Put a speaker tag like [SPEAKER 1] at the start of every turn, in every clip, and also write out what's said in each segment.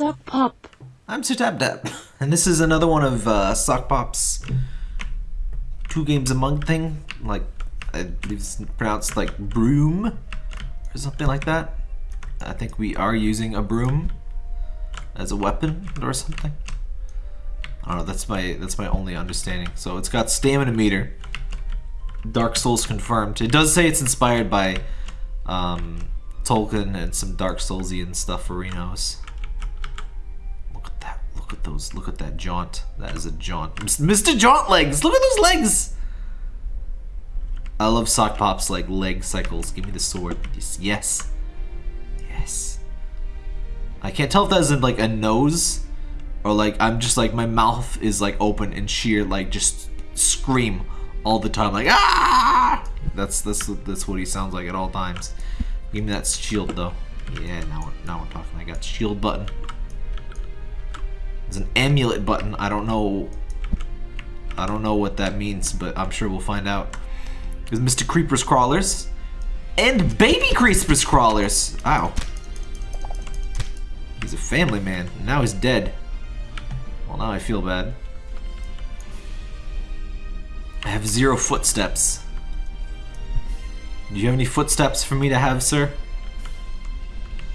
[SPEAKER 1] Sokpop.
[SPEAKER 2] I'm Tap, and this is another one of uh, Sokpop's two games a month thing. Like, I believe it's pronounced like broom or something like that. I think we are using a broom as a weapon or something. I don't know. That's my that's my only understanding. So it's got stamina meter. Dark Souls confirmed. It does say it's inspired by um, Tolkien and some Dark Soulsian stuff for Renos. Look at those. Look at that jaunt. That is a jaunt. Mr. Jaunt legs! Look at those legs! I love Sokpop's like leg cycles. Give me the sword. Yes. Yes. I can't tell if that is in like a nose or like I'm just like my mouth is like open and sheer like just scream all the time like ah that's that's that's what he sounds like at all times give me that shield though yeah now we're, now we're talking I got shield button there's an amulet button I don't know I don't know what that means but I'm sure we'll find out there's Mr. Creeper's crawlers and baby Creeper's crawlers ow he's a family man now he's dead well now I feel bad I have zero footsteps. Do you have any footsteps for me to have, sir?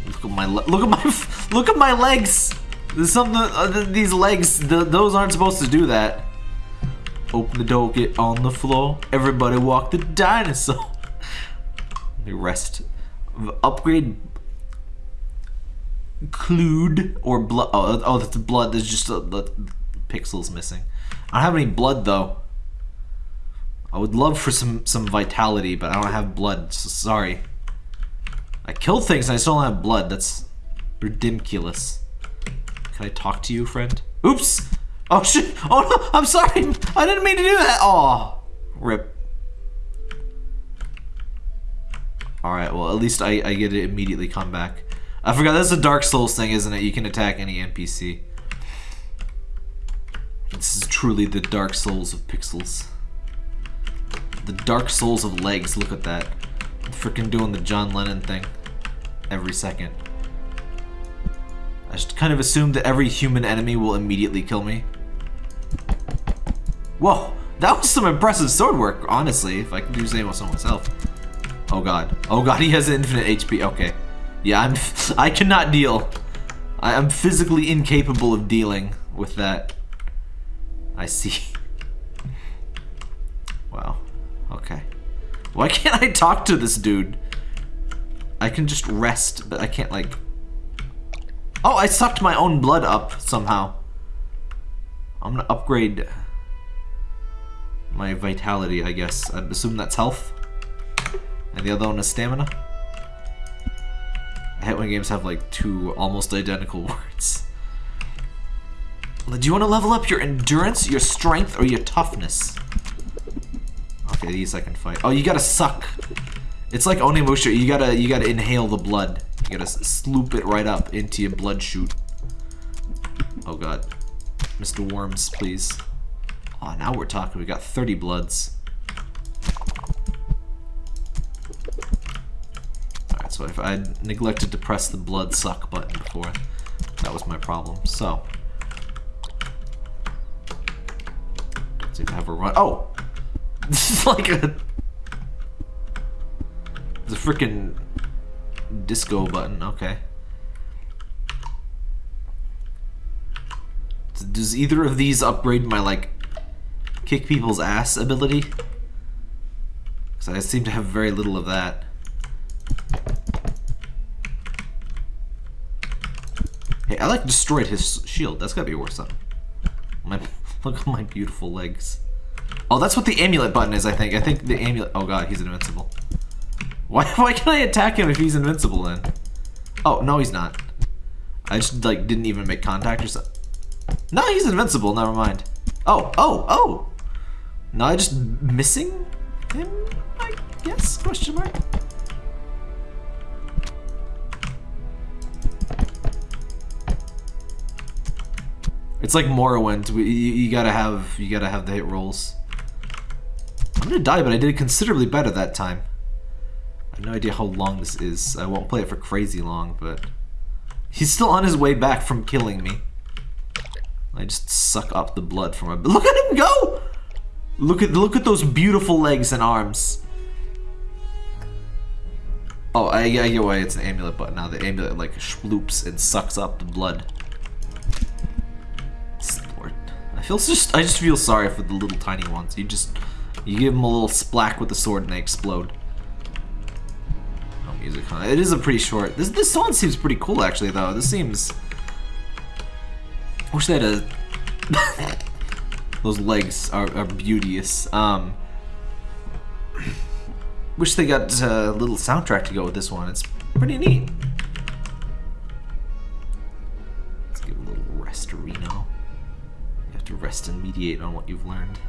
[SPEAKER 2] Look at my look at my look at my legs. There's something uh, these legs. The, those aren't supposed to do that. Open the door, get on the floor. Everybody walk the dinosaur. The rest. Upgrade. Clued or blood. Oh, oh, that's blood. There's just a, the pixels missing. I don't have any blood though. I would love for some, some vitality, but I don't have blood, so sorry. I kill things and I still don't have blood. That's ridiculous. Can I talk to you, friend? Oops! Oh shit! Oh no! I'm sorry! I didn't mean to do that! Oh, Rip. Alright, well at least I, I get to immediately come back. I forgot, that's a Dark Souls thing, isn't it? You can attack any NPC. This is truly the Dark Souls of pixels. The Dark Souls of legs, look at that. Freaking doing the John Lennon thing. Every second. I just kind of assume that every human enemy will immediately kill me. Whoa, that was some impressive sword work, honestly, if I can do say so myself. Oh god. Oh god, he has infinite HP. Okay. Yeah, I'm I cannot deal. I am physically incapable of dealing with that. I see. Wow. Okay. Why can't I talk to this dude? I can just rest, but I can't like... Oh, I sucked my own blood up somehow. I'm gonna upgrade my vitality, I guess. I assume that's health. And the other one is stamina. I hate when games have like two almost identical words. Do you want to level up your endurance, your strength, or your toughness? Okay, these I can fight. Oh, you gotta suck. It's like Onimusha. You gotta you gotta inhale the blood. You gotta sloop it right up into your blood chute. Oh god, Mr. Worms, please. Oh, now we're talking. We got 30 bloods. Alright, so if I neglected to press the blood suck button before, that was my problem. So. Let's see if I have a run. Oh! This is like a... It's a freaking disco button, okay. Does either of these upgrade my, like, kick people's ass ability? Because I seem to have very little of that. Hey, I, like, destroyed his shield. That's gotta be worth something. My, look at my beautiful legs. Oh, that's what the amulet button is, I think. I think the amulet... Oh god, he's invincible. Why, why can I attack him if he's invincible then? Oh, no he's not. I just, like, didn't even make contact or something. No, he's invincible, never mind. Oh, oh, oh! No, I just missing him, I guess? Question mark? It's like Morrowind. You, you gotta have you gotta have the hit rolls. I'm gonna die, but I did considerably better that time. No idea how long this is. I won't play it for crazy long, but He's still on his way back from killing me. I just suck up the blood from him. Look at him go! Look at look at those beautiful legs and arms. Oh, I, I get why it's an amulet, but now the amulet like schloops and sucks up the blood. Lord, I feel just I just feel sorry for the little tiny ones. You just you give them a little splack with the sword and they explode. Music? It is a pretty short. This this song seems pretty cool actually though. This seems. I wish they had a. Those legs are, are beauteous. Um. Wish they got a little soundtrack to go with this one. It's pretty neat. Let's give a little rest, Reno. You have to rest and mediate on what you've learned.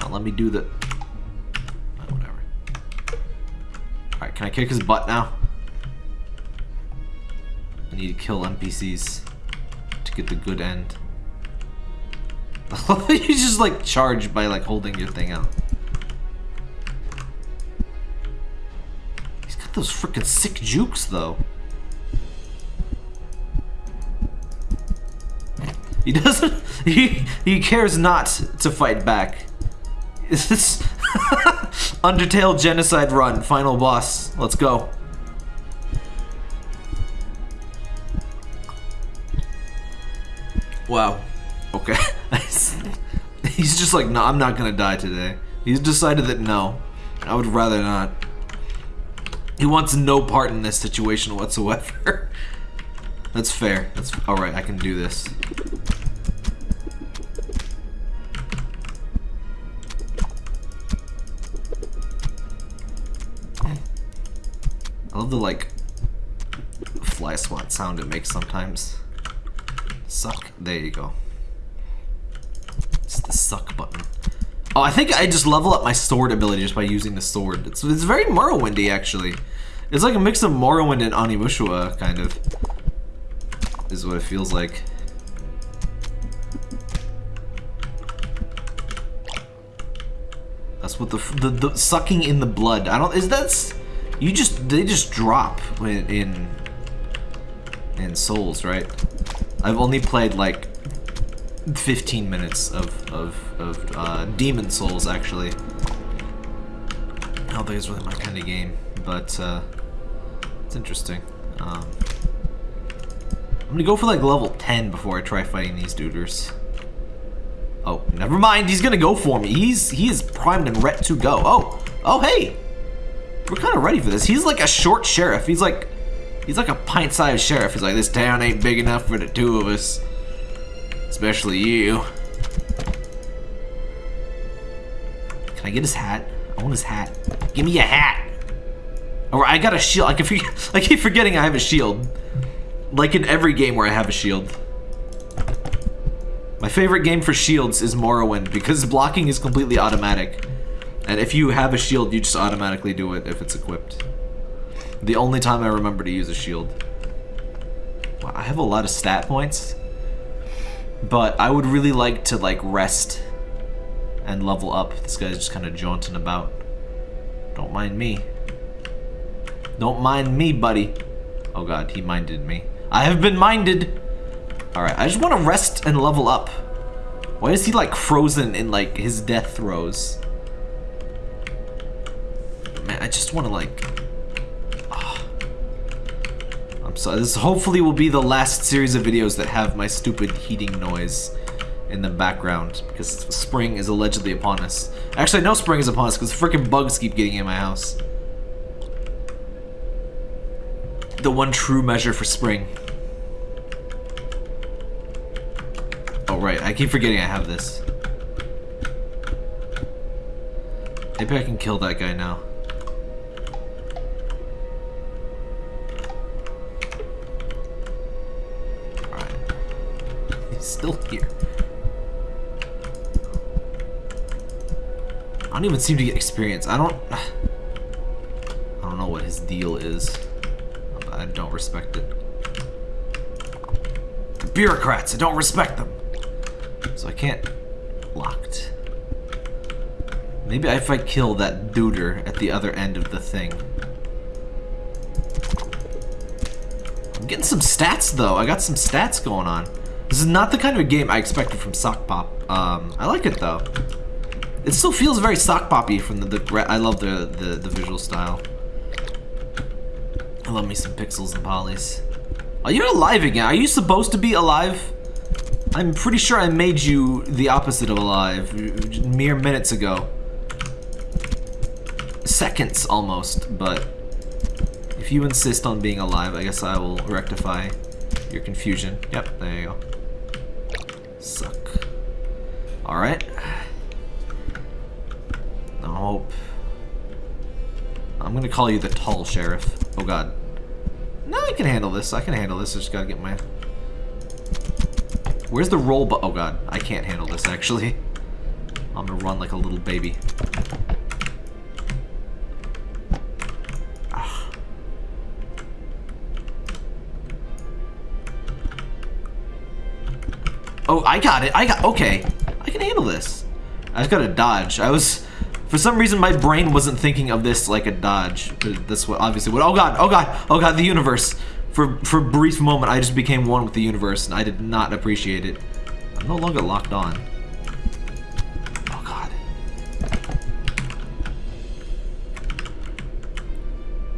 [SPEAKER 2] Now let me do the... Alright, can I kick his butt now? I need to kill NPCs to get the good end. you just like charge by like holding your thing out. He's got those freaking sick jukes, though. He doesn't. He he cares not to fight back. Undertale genocide run final boss? Let's go. Wow. Okay. He's just like, no, I'm not gonna die today. He's decided that no, I would rather not. He wants no part in this situation whatsoever. That's fair. That's alright, I can do this. I love the, like, fly swat sound it makes sometimes. Suck. There you go. It's the suck button. Oh, I think I just level up my sword ability just by using the sword. It's, it's very Morrowindy, actually. It's like a mix of Morrowind and Onimusha, kind of. Is what it feels like. That's what the, the, the sucking in the blood. I don't. Is that's you just they just drop in in, Souls, right? I've only played like 15 minutes of, of, of uh, Demon Souls, actually. I don't think it's really my kind of game, but uh, it's interesting. Um, I'm gonna go for like level 10 before I try fighting these duders. Oh, never mind. He's gonna go for me. He's he is primed and ready to go. Oh, oh hey, we're kind of ready for this. He's like a short sheriff. He's like he's like a pint-sized sheriff. He's like this town ain't big enough for the two of us. Especially you. Can I get his hat? I want his hat. Give me a hat. Or I got a shield. I, forget, I keep forgetting I have a shield. Like in every game where I have a shield. My favorite game for shields is Morrowind because blocking is completely automatic. And if you have a shield, you just automatically do it if it's equipped. The only time I remember to use a shield. Wow, I have a lot of stat points. But I would really like to like rest and level up. This guy's just kind of jaunting about. Don't mind me. Don't mind me, buddy. Oh god, he minded me. I have been minded. Alright, I just want to rest and level up. Why is he like frozen in like his death throes? I just want to like Oh. I'm so this hopefully will be the last series of videos that have my stupid heating noise in the background because spring is allegedly upon us. Actually, no spring is upon us because freaking bugs keep getting in my house. The one true measure for spring. Oh, right. I keep forgetting I have this. Maybe I can kill that guy now. Still here. I don't even seem to get experience. I don't... I don't know what his deal is. I don't respect it. The bureaucrats, I don't respect them. So I can't... Locked. Maybe if I kill that duder at the other end of the thing. I'm getting some stats though. I got some stats going on. This is not the kind of game I expected from Sokpop. Um, I like it though. It still feels very Sock Poppy from the, the I love the, the, the visual style. I love me some pixels and polys. Oh, you're alive again. Are you supposed to be alive? I'm pretty sure I made you the opposite of alive mere minutes ago. Seconds, almost, but if you insist on being alive, I guess I will rectify your confusion. Yep, there you go. Suck. Alright. Hope. I'm gonna call you the tall sheriff. Oh god. No, I can handle this. I can handle this. I just gotta get my... Where's the roll bu- Oh god, I can't handle this actually. I'm gonna run like a little baby. Ah. Oh, I got it. I got- okay. I can handle this. I just gotta dodge. I was... For some reason, my brain wasn't thinking of this like a dodge. That's what obviously what. Oh god! Oh god! Oh god! The universe. For for a brief moment, I just became one with the universe, and I did not appreciate it. I'm no longer locked on. Oh god.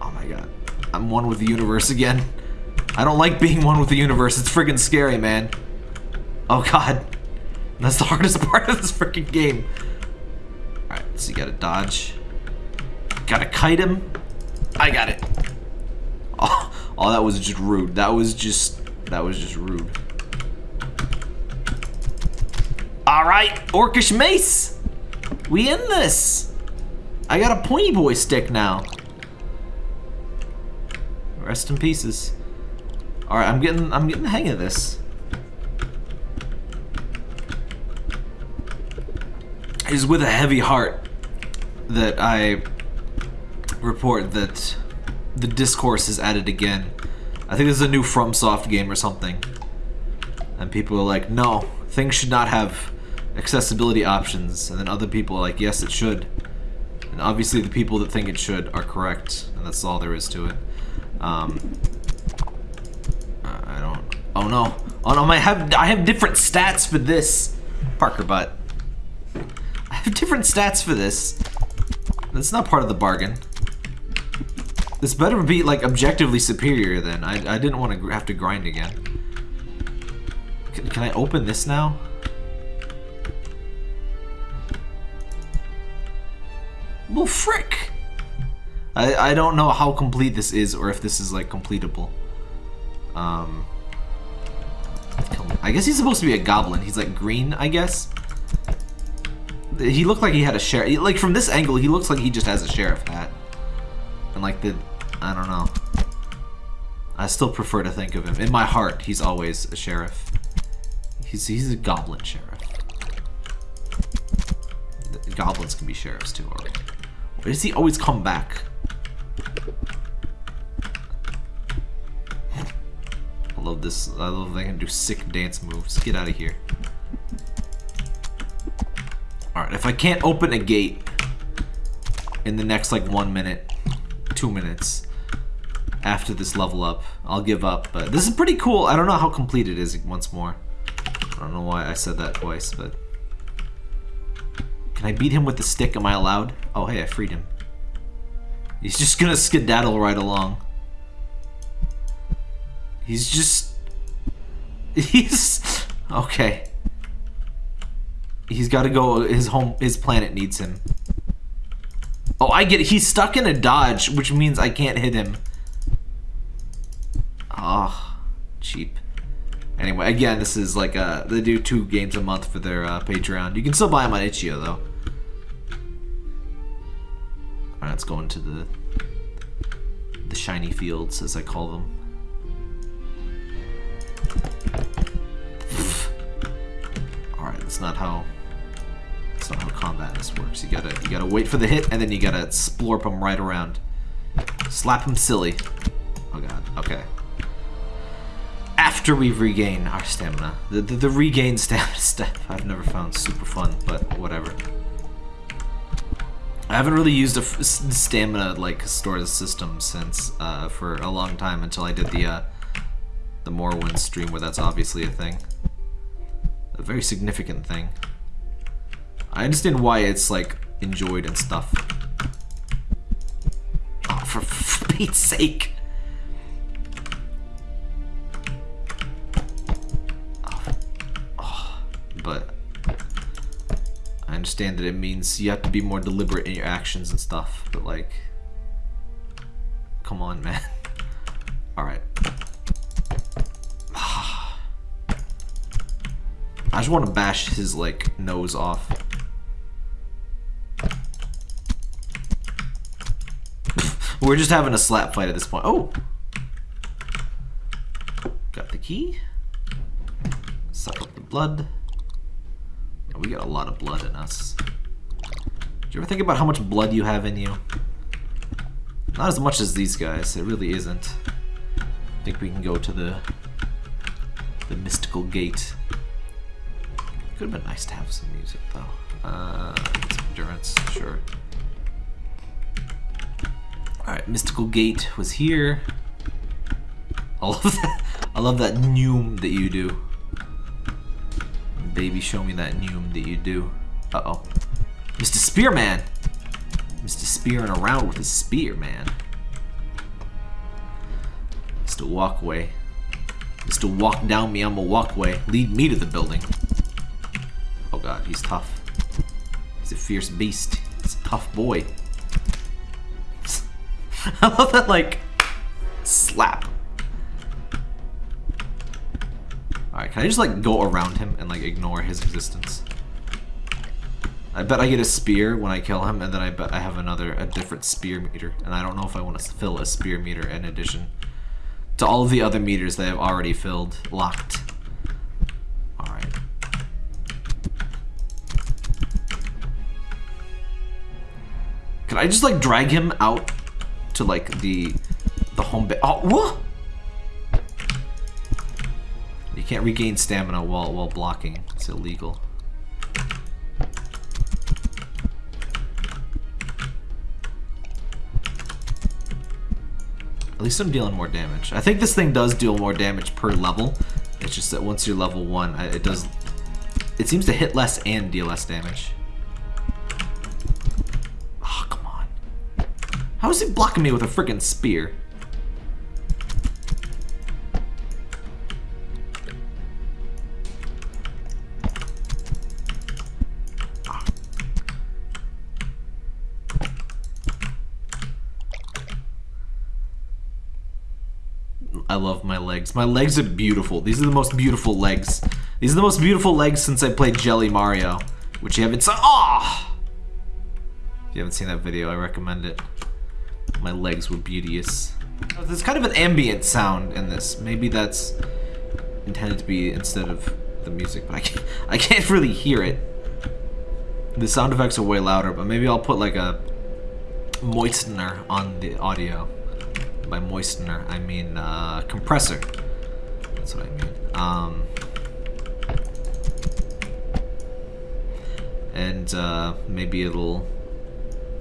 [SPEAKER 2] Oh my god. I'm one with the universe again. I don't like being one with the universe. It's freaking scary, man. Oh god. That's the hardest part of this freaking game. Alright, so you gotta dodge. Gotta kite him. I got it. Oh, oh, that was just rude. That was just, that was just rude. Alright, Orcish Mace. We in this. I got a pointy boy stick now. Rest in pieces. Alright, I'm getting, I'm getting the hang of this. It is with a heavy heart that I report that the discourse is added again. I think this is a new FromSoft game or something. And people are like, no, things should not have accessibility options. And then other people are like, yes, it should. And obviously the people that think it should are correct. And that's all there is to it. Um, I don't... Oh no. Oh no, I have, I have different stats for this. Parker butt. Have different stats for this. That's not part of the bargain. This better be, like, objectively superior then. I, I didn't want to have to grind again. Can, can I open this now? Well, frick! I, I don't know how complete this is or if this is, like, completable. Um... I guess he's supposed to be a goblin. He's, like, green, I guess? He looked like he had a sheriff. Like, from this angle, he looks like he just has a sheriff hat. And, like, the... I don't know. I still prefer to think of him. In my heart, he's always a sheriff. He's, he's a goblin sheriff. The goblins can be sheriffs, too, alright. Why does he always come back? I love this. I love they can do sick dance moves. Get out of here. If I can't open a gate in the next like one minute, two minutes after this level up, I'll give up. But this is pretty cool. I don't know how complete it is once more. I don't know why I said that twice, but... Can I beat him with the stick? Am I allowed? Oh, hey, I freed him. He's just gonna skedaddle right along. He's just... He's... Okay. He's got to go. His home, his planet needs him. Oh, I get it. He's stuck in a dodge, which means I can't hit him. Oh, cheap. Anyway, again, this is like uh they do two games a month for their uh, Patreon. You can still buy them on Itch.io though. Alright, let's go into the the shiny fields, as I call them. Alright, that's not how not how combat this works. You gotta you gotta wait for the hit and then you gotta splorp them right around. Slap them silly. Oh god, okay. After we regain our stamina. The, the, the regain stamina step I've never found super fun, but whatever. I haven't really used a stamina like store system since uh, for a long time until I did the uh, the Morrowind stream where that's obviously a thing. A very significant thing. I understand why it's like enjoyed and stuff. Oh, for, Pete's sake. Oh, oh, but I understand that it means you have to be more deliberate in your actions and stuff, but like, come on, man. Alright. I just want to bash his, like, nose off. We're just having a slap fight at this point. Oh! Got the key. Suck up the blood. Yeah, we got a lot of blood in us. Do you ever think about how much blood you have in you? Not as much as these guys. It really isn't. I think we can go to the the mystical gate. Could have been nice to have some music though. Uh, some endurance, sure. Alright, Mystical Gate was here. I love that I love that noom that you do. Baby, show me that noom that you do. Uh-oh. Mr. Spearman! Mr. Spearing around with his spear, man. Mr. Walkway. Mr. Walk down me, I'm a walkway. Lead me to the building. Oh god, he's tough. He's a fierce beast. He's a tough boy. I love that, like, slap. Alright, can I just, like, go around him and, like, ignore his existence? I bet I get a spear when I kill him, and then I bet I have another, a different spear meter. And I don't know if I want to fill a spear meter in addition to all of the other meters that I've already filled, locked. Alright. Can I just like drag him out to like the the home base? Oh, what? You can't regain stamina while while blocking. It's illegal. At least I'm dealing more damage. I think this thing does deal more damage per level. It's just that once you're level one, it does. It seems to hit less and deal less damage. How is he blocking me with a freaking spear? I love my legs. My legs are beautiful. These are the most beautiful legs. These are the most beautiful legs since I played Jelly Mario, which you haven't seen. Oh! If you haven't seen that video, I recommend it. My legs were beauteous. There's kind of an ambient sound in this. Maybe that's intended to be instead of the music, but I can't, I can't really hear it. The sound effects are way louder, but maybe I'll put like a moistener on the audio. By moistener, I mean uh, compressor. That's what I mean. Um, and uh, maybe it'll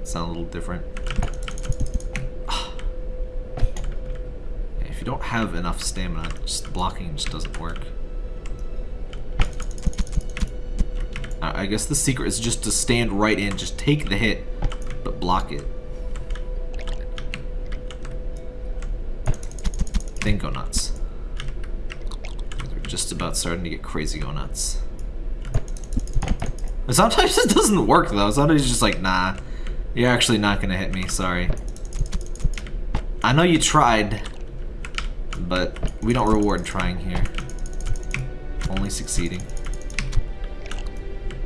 [SPEAKER 2] sound a little different. If you don't have enough stamina, just blocking just doesn't work. I guess the secret is just to stand right in, just take the hit, but block it. Then go nuts. They're just about starting to get crazy go nuts. Sometimes it doesn't work though. Sometimes it's just like, nah, you're actually not gonna hit me, sorry. I know you tried, but we don't reward trying here. Only succeeding.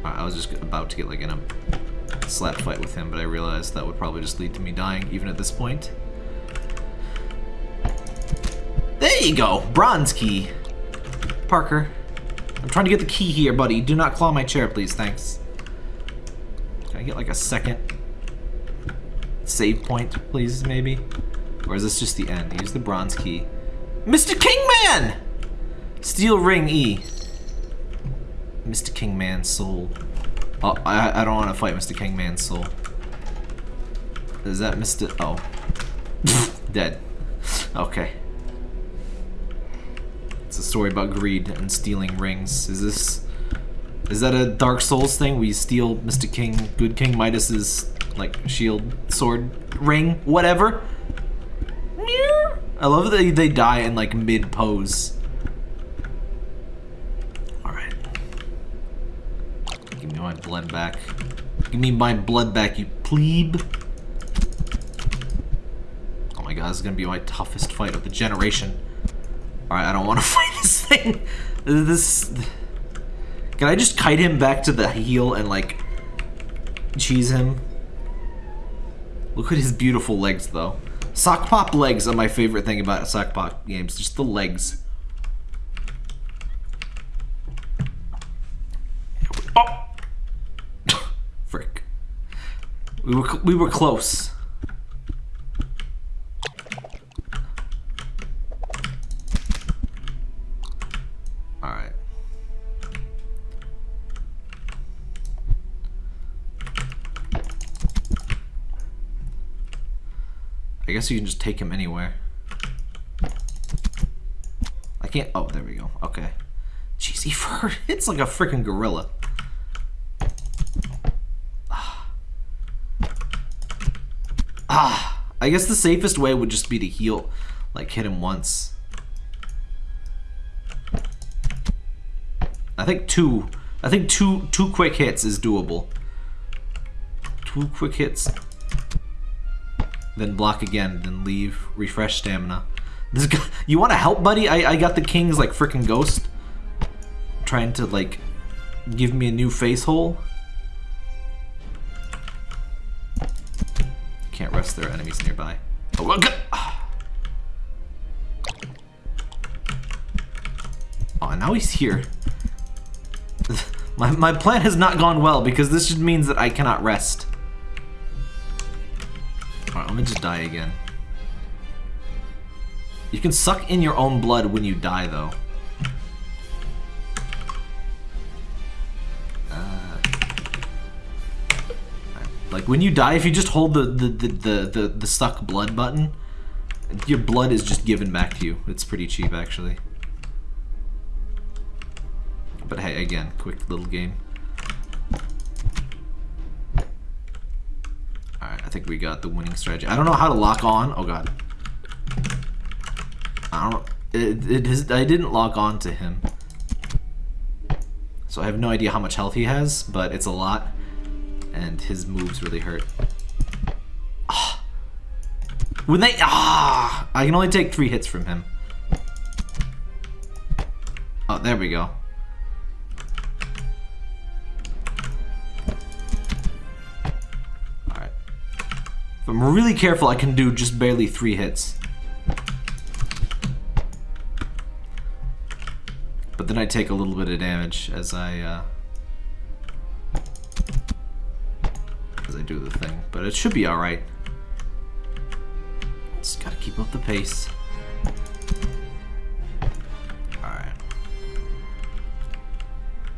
[SPEAKER 2] I was just about to get like in a slap fight with him, but I realized that would probably just lead to me dying even at this point. There you go! Bronze key! Parker. I'm trying to get the key here, buddy. Do not claw my chair, please. Thanks. Can I get like a second save point, please, maybe? Or is this just the end? Use the bronze key. Mr. Kingman! Steel ring E. Mr. Kingman soul. Oh, I, I don't want to fight Mr. Kingman soul. Is that Mr. Oh. Dead. Okay. It's a story about greed and stealing rings. Is this is that a Dark Souls thing? We steal Mr. King, Good King Midas's like shield, sword, ring, whatever. I love that they die in like mid pose. All right, give me my blood back. Give me my blood back, you plebe. Oh my god, this is gonna be my toughest fight of the generation. Alright, I don't want to fight this thing. This... Can I just kite him back to the heel and, like, cheese him? Look at his beautiful legs, though. Sokpop legs are my favorite thing about Sokpop games. Just the legs. Oh! Frick. We were, we were close. Guess you can just take him anywhere. I can't... Oh, there we go. Okay. Jeez, he It's like a freaking gorilla. Ah. ah. I guess the safest way would just be to heal. Like, hit him once. I think two... I think two two quick hits is doable. Two quick hits then block again, then leave, refresh stamina. This guy, you want to help, buddy? I, I got the king's like freaking ghost, trying to like give me a new face hole. Can't rest their enemies nearby. Oh, okay. Oh, now he's here. my, my plan has not gone well because this just means that I cannot rest. Let me just die again. You can suck in your own blood when you die, though. Uh, like, when you die, if you just hold the, the, the, the, the, the suck blood button, your blood is just given back to you. It's pretty cheap, actually. But hey, again, quick little game. Think we got the winning strategy. I don't know how to lock on. Oh god. I don't. It, it is. I didn't lock on to him, so I have no idea how much health he has, but it's a lot, and his moves really hurt. Ah. When they ah, I can only take three hits from him. Oh, there we go. I'm really careful, I can do just barely three hits. But then I take a little bit of damage as I, uh, as I do the thing. But it should be alright. Just gotta keep up the pace. Alright.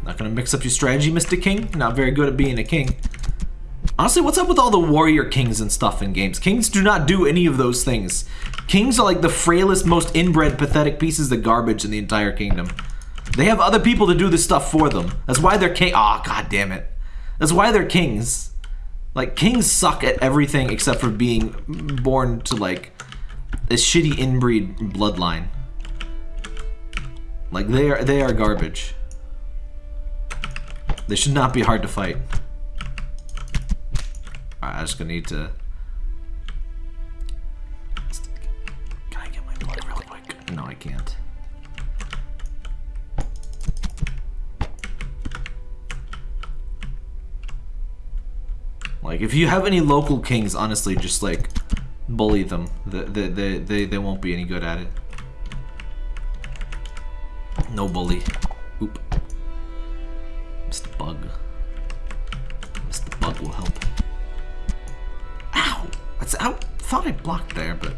[SPEAKER 2] Not gonna mix up your strategy, Mr. King. Not very good at being a king. Honestly, what's up with all the warrior kings and stuff in games? Kings do not do any of those things. Kings are like the frailest, most inbred, pathetic pieces of garbage in the entire kingdom. They have other people to do this stuff for them. That's why they're king- Aw, oh, god damn it. That's why they're kings. Like, kings suck at everything except for being born to, like, a shitty inbreed bloodline. Like, they are, they are garbage. They should not be hard to fight. Alright, I'm just gonna need to... Can I get my blood real quick? No, I can't. Like, if you have any local kings, honestly, just, like, bully them. They, they, they, they won't be any good at it. No bully. Oop. Mr. Bug. Mr. Bug will help. I thought I blocked there, but...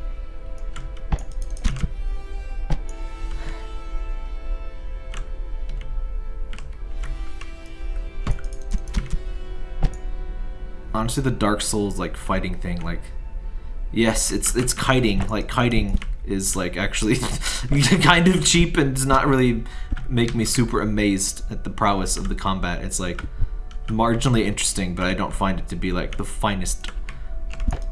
[SPEAKER 2] Honestly, the Dark Souls, like, fighting thing, like... Yes, it's it's kiting. Like, kiting is like actually kind of cheap and does not really make me super amazed at the prowess of the combat. It's like marginally interesting, but I don't find it to be like the finest,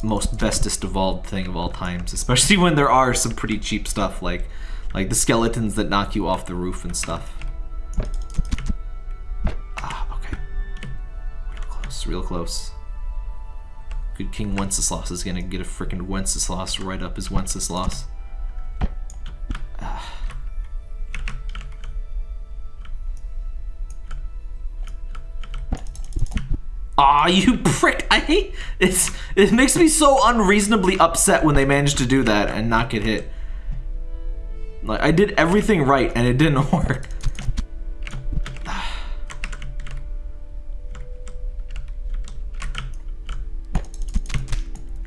[SPEAKER 2] most bestest evolved thing of all times. Especially when there are some pretty cheap stuff like like the skeletons that knock you off the roof and stuff. Ah, okay. Real close, real close. Good King Wenceslas is gonna get a freaking Wenceslas right up his Wenceslas. Aw, you prick! I hate it's. It makes me so unreasonably upset when they manage to do that and not get hit. Like I did everything right and it didn't work.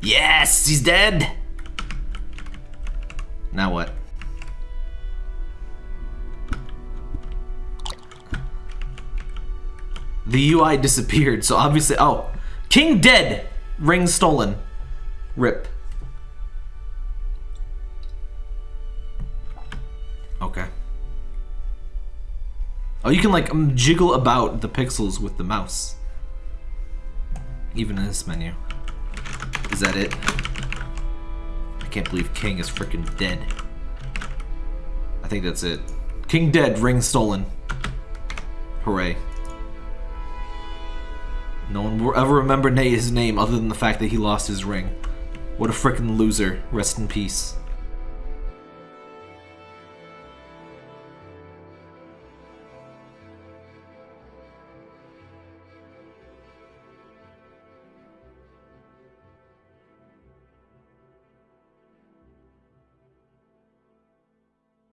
[SPEAKER 2] yes, he's dead. Now what? The UI disappeared, so obviously- oh! King dead! Ring stolen. Rip. Okay. Oh, you can like um, jiggle about the pixels with the mouse. Even in this menu. Is that it? I can't believe King is freaking dead. I think that's it. King dead, ring stolen. Hooray. No one will ever remember his name other than the fact that he lost his ring. What a freaking loser. Rest in peace.